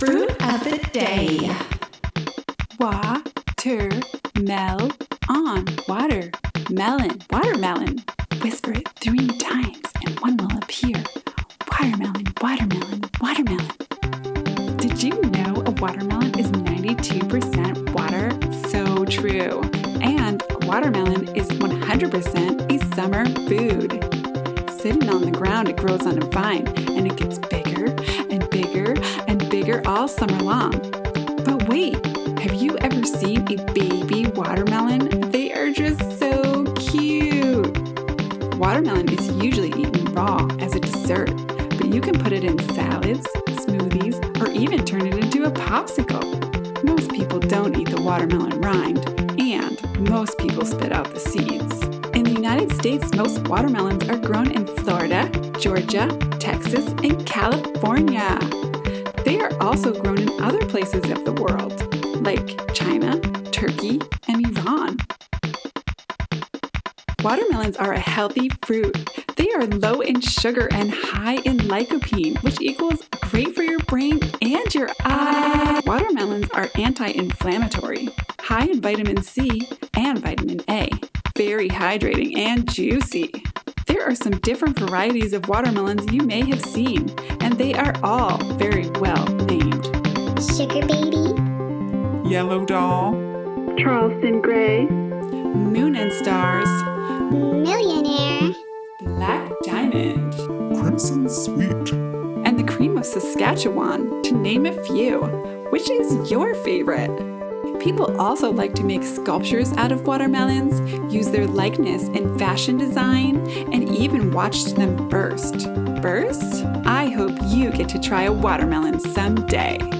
Fruit of the day. Water, mel, on, water, melon, watermelon. Whisper it three times and one will appear. Watermelon, watermelon, watermelon. Did you know a watermelon is 92% water? So true. And a watermelon is 100% a summer food. Sitting on the ground, it grows on a vine and it gets bigger and bigger all summer long. But wait, have you ever seen a baby watermelon? They are just so cute. Watermelon is usually eaten raw as a dessert, but you can put it in salads, smoothies, or even turn it into a popsicle. Most people don't eat the watermelon rind, and most people spit out the seeds. In the United States, most watermelons are grown in Florida, Georgia, Texas, and California. They are also grown in other places of the world, like China, Turkey, and Iran. Watermelons are a healthy fruit. They are low in sugar and high in lycopene, which equals great for your brain and your eyes. Watermelons are anti inflammatory, high in vitamin C and vitamin A, very hydrating and juicy. There are some different varieties of watermelons you may have seen, and they are all very well named. Sugar baby, Yellow doll, Charleston Gray, Moon and Stars, millionaire, Black Diamond, crimson sweet, and the Cream of Saskatchewan, to name a few. Which is your favorite? People also like to make sculptures out of watermelons, use their likeness in fashion design, and even watch them burst. Burst? I hope you get to try a watermelon someday.